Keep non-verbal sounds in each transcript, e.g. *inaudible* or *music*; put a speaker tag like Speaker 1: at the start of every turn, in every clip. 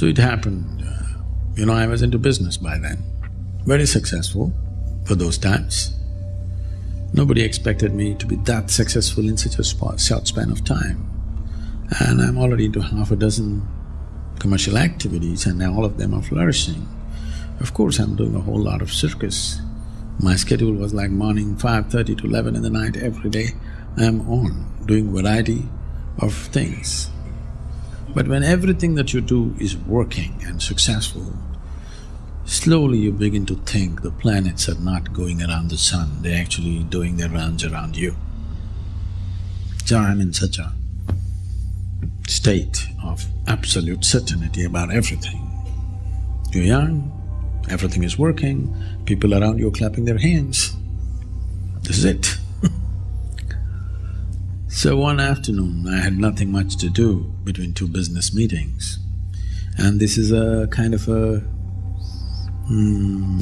Speaker 1: So it happened, uh, you know, I was into business by then, very successful for those times. Nobody expected me to be that successful in such a short span of time. And I'm already into half a dozen commercial activities and all of them are flourishing. Of course, I'm doing a whole lot of circus. My schedule was like morning five thirty to eleven in the night every day. I'm on, doing variety of things. But when everything that you do is working and successful, slowly you begin to think the planets are not going around the sun, they're actually doing their rounds around you. So I'm in such a state of absolute certainty about everything. You're young, everything is working, people around you are clapping their hands. This is it So one afternoon, I had nothing much to do between two business meetings. And this is a kind of a… Hmm,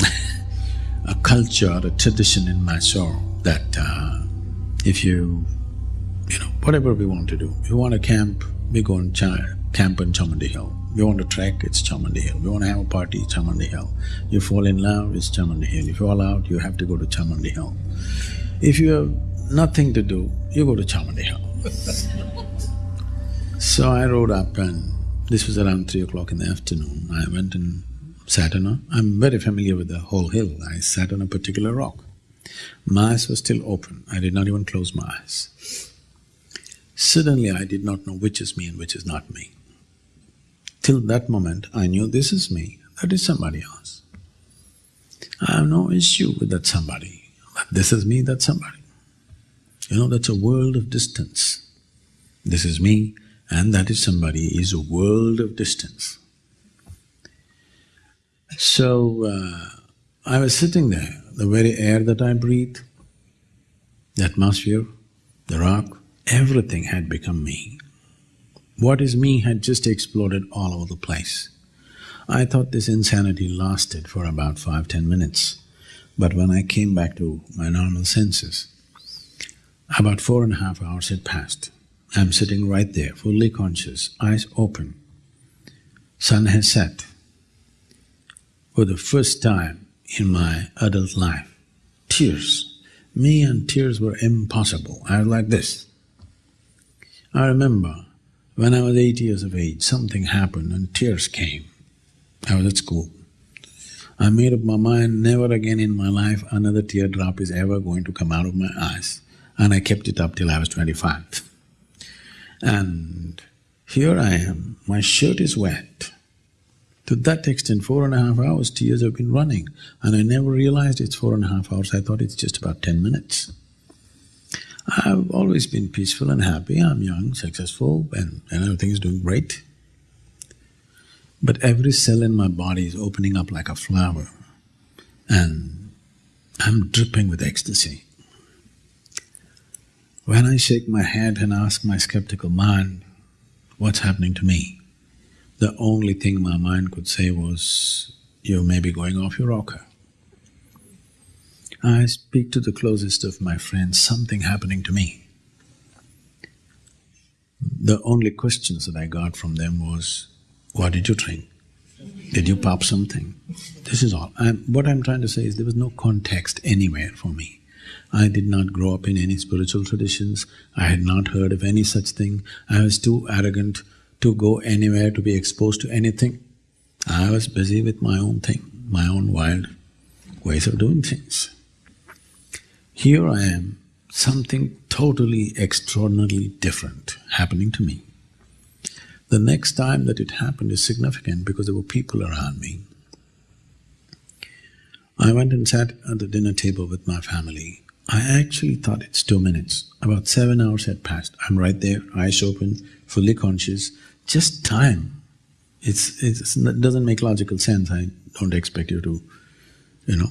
Speaker 1: *laughs* a culture, a tradition in Mysore that uh, if you… you know, whatever we want to do, if you want to camp, we go and camp on Chamundi Hill. We want to trek, it's Chamundi Hill. We want to have a party, Chamundi Hill. You fall in love, it's Chamundi Hill. If you fall out, you have to go to Chamundi Hill. If you have nothing to do, you go to Chamundi so I rode up and this was around three o'clock in the afternoon. I went and sat on a… I'm very familiar with the whole hill. I sat on a particular rock. My eyes were still open, I did not even close my eyes. Suddenly I did not know which is me and which is not me. Till that moment I knew this is me, that is somebody else. I have no issue with that somebody, but this is me, that's somebody. You know, that's a world of distance. This is me and that is somebody is a world of distance. So, uh, I was sitting there, the very air that I breathe, the atmosphere, the rock, everything had become me. What is me had just exploded all over the place. I thought this insanity lasted for about five, ten minutes, but when I came back to my normal senses, about four and a half hours had passed. I'm sitting right there, fully conscious, eyes open. Sun has set. For the first time in my adult life, tears. Me and tears were impossible. I was like this. I remember when I was eight years of age, something happened and tears came. I was at school. I made up my mind, never again in my life another teardrop is ever going to come out of my eyes and I kept it up till I was twenty-five. And here I am, my shirt is wet. To that extent, four and a half hours tears have been running and I never realized it's four and a half hours, I thought it's just about ten minutes. I've always been peaceful and happy, I'm young, successful and, and everything is doing great. But every cell in my body is opening up like a flower and I'm dripping with ecstasy. When I shake my head and ask my skeptical mind, what's happening to me? The only thing my mind could say was, you may be going off your rocker. I speak to the closest of my friends, something happening to me. The only questions that I got from them was, what did you drink? Did you pop something? This is all. I'm, what I'm trying to say is there was no context anywhere for me. I did not grow up in any spiritual traditions, I had not heard of any such thing, I was too arrogant to go anywhere, to be exposed to anything. I was busy with my own thing, my own wild ways of doing things. Here I am, something totally extraordinarily different happening to me. The next time that it happened is significant because there were people around me. I went and sat at the dinner table with my family. I actually thought it's two minutes. About seven hours had passed. I'm right there, eyes open, fully conscious. Just time. It's, it's, it doesn't make logical sense. I don't expect you to, you know,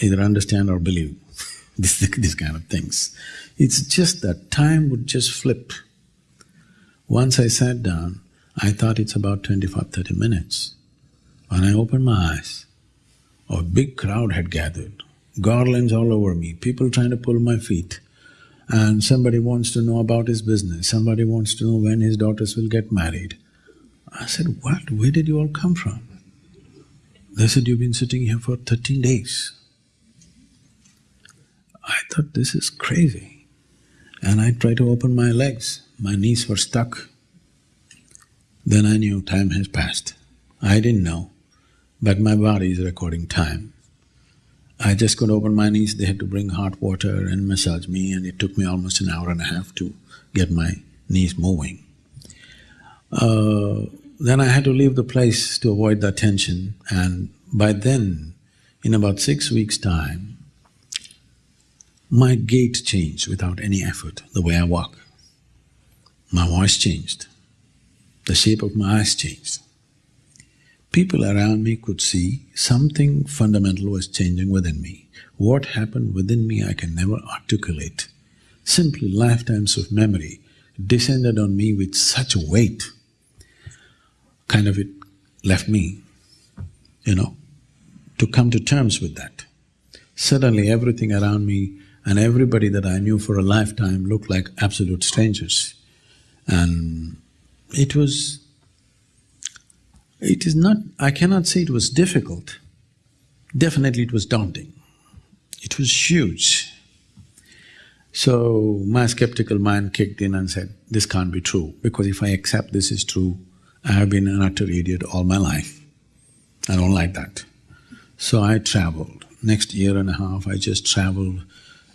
Speaker 1: either understand or believe. *laughs* this, this kind of things. It's just that time would just flip. Once I sat down, I thought it's about 25, 30 minutes. When I opened my eyes, a big crowd had gathered, garlands all over me, people trying to pull my feet. And somebody wants to know about his business, somebody wants to know when his daughters will get married. I said, what? Where did you all come from? They said, you've been sitting here for thirteen days. I thought, this is crazy. And I tried to open my legs, my knees were stuck. Then I knew time has passed. I didn't know, but my body is recording time. I just could open my knees, they had to bring hot water and massage me and it took me almost an hour and a half to get my knees moving. Uh, then I had to leave the place to avoid the attention and by then, in about six weeks' time, my gait changed without any effort, the way I walk. My voice changed, the shape of my eyes changed. People around me could see something fundamental was changing within me. What happened within me I can never articulate. Simply lifetimes of memory descended on me with such a weight kind of it left me, you know, to come to terms with that. Suddenly everything around me and everybody that I knew for a lifetime looked like absolute strangers. And it was… it is not… I cannot say it was difficult, definitely it was daunting. It was huge. So my skeptical mind kicked in and said, this can't be true, because if I accept this is true, I have been an utter idiot all my life. I don't like that. So I traveled. Next year and a half, I just traveled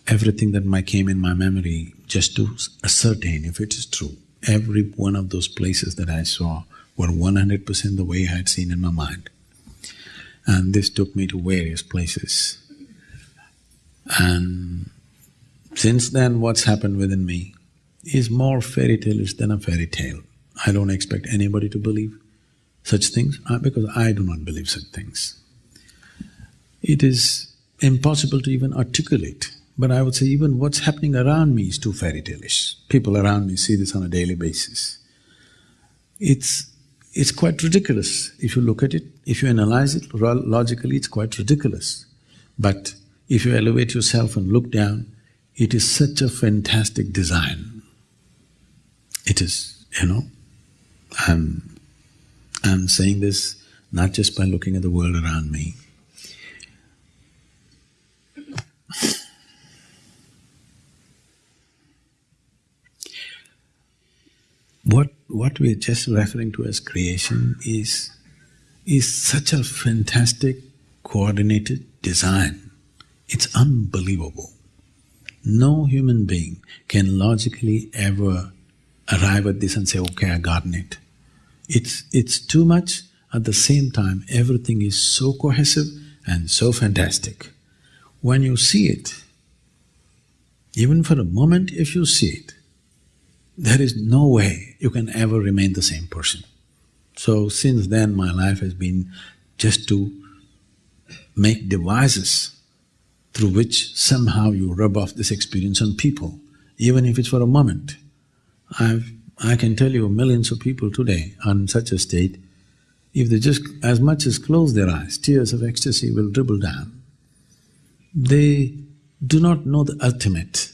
Speaker 1: everything that might came in my memory just to ascertain if it is true. Every one of those places that I saw were one hundred percent the way I had seen in my mind. And this took me to various places. And since then, what's happened within me is more fairy tale-ish than a fairy tale. I don't expect anybody to believe such things uh, because I do not believe such things. It is impossible to even articulate, but I would say even what's happening around me is too fairy tale-ish. People around me see this on a daily basis. It's… it's quite ridiculous if you look at it, if you analyze it logically, it's quite ridiculous. But if you elevate yourself and look down, it is such a fantastic design. It is, you know. I'm, I'm saying this not just by looking at the world around me. What, what we're just referring to as creation is, is such a fantastic coordinated design. It's unbelievable. No human being can logically ever arrive at this and say, okay, I gotten it. It's… it's too much, at the same time everything is so cohesive and so fantastic. When you see it, even for a moment if you see it, there is no way you can ever remain the same person. So since then my life has been just to make devices through which somehow you rub off this experience on people, even if it's for a moment. I've… I can tell you millions of people today are in such a state, if they just as much as close their eyes, tears of ecstasy will dribble down. They do not know the ultimate,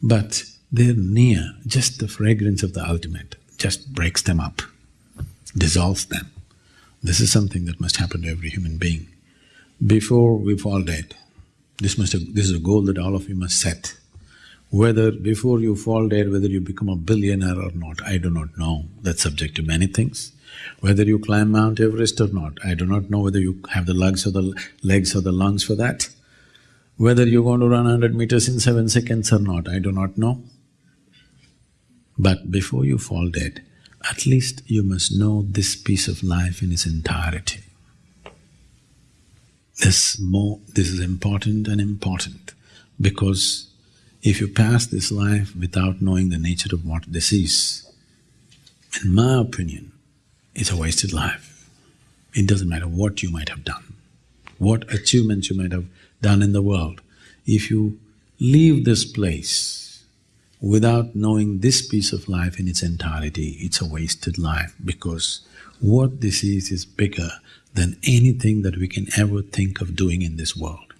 Speaker 1: but they're near, just the fragrance of the ultimate just breaks them up, dissolves them. This is something that must happen to every human being. Before we fall dead, this must have, this is a goal that all of you must set. Whether before you fall dead, whether you become a billionaire or not, I do not know. That's subject to many things. Whether you climb Mount Everest or not, I do not know whether you have the legs or the legs or the lungs for that. Whether you're going to run hundred meters in seven seconds or not, I do not know. But before you fall dead, at least you must know this piece of life in its entirety. This more… this is important and important because if you pass this life without knowing the nature of what this is, in my opinion, it's a wasted life. It doesn't matter what you might have done, what achievements you might have done in the world. If you leave this place without knowing this piece of life in its entirety, it's a wasted life because what this is is bigger than anything that we can ever think of doing in this world.